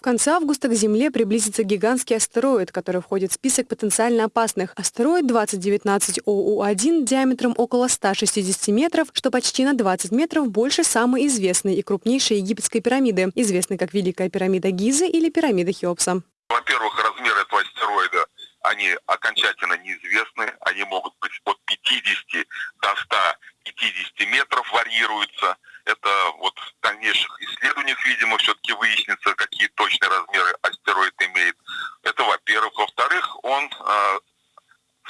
В конце августа к Земле приблизится гигантский астероид, который входит в список потенциально опасных. Астероид 2019 ОУ-1 диаметром около 160 метров, что почти на 20 метров больше самой известной и крупнейшей египетской пирамиды, известной как Великая пирамида Гизы или пирамида Хеопса. Во-первых, размер этого астероида, они окончательно неизвестны, они могут быть от 50 до 150 метров варьируются. Это вот дальнейших исследованиях, видимо, все-таки выяснится, какие точные размеры астероид имеет. Это во-первых. Во-вторых, он, э,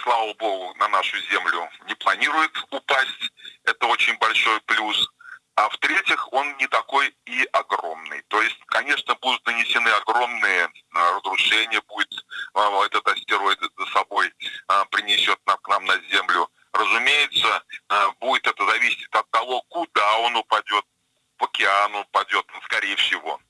слава богу, на нашу Землю не планирует упасть. Это очень большой плюс. А в-третьих, он не такой и огромный. То есть, конечно, будут нанесены огромные э, разрушения, будет э, этот астероид за собой принесет к нам на Землю. Разумеется, будет это зависеть от того, куда он упадет, океан упадет, скорее всего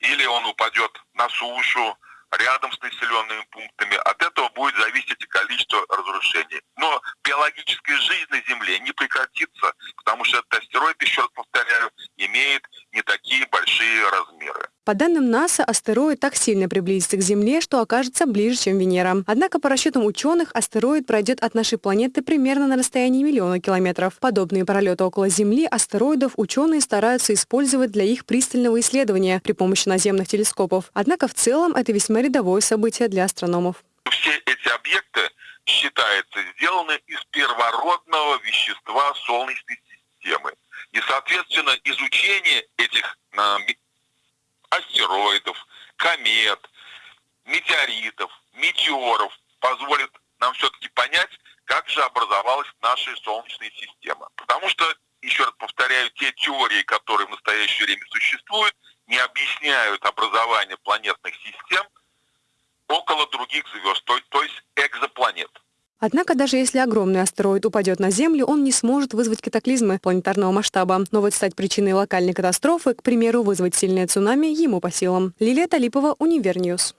или он упадет на сушу, рядом с населенными пунктами. От этого будет зависеть и количество разрушений. Но биологическая жизнь на Земле не прекратится, потому что этот астероид, еще раз повторяю, имеет не такие большие размеры. По данным НАСА, астероид так сильно приблизится к Земле, что окажется ближе, чем Венера. Однако, по расчетам ученых, астероид пройдет от нашей планеты примерно на расстоянии миллиона километров. Подобные пролеты около Земли астероидов ученые стараются использовать для их пристального исследования при помощи наземных телескопов. Однако в целом это весьма рядовое событие для астрономов. Все эти объекты считаются сделаны из первородного вещества Солнечной системы. И, соответственно, изучение этих а, астероидов, комет, метеоритов, метеоров позволит нам все-таки понять, как же образовалась наша Солнечная система. Потому что, еще раз повторяю, те теории, которые в настоящее время существуют, не объясняют образование планетных систем около других звезд, то, то есть. Однако даже если огромный астероид упадет на Землю, он не сможет вызвать катаклизмы планетарного масштаба. Но вот стать причиной локальной катастрофы, к примеру, вызвать сильное цунами, ему по силам. Лилия Талипова, Univer News.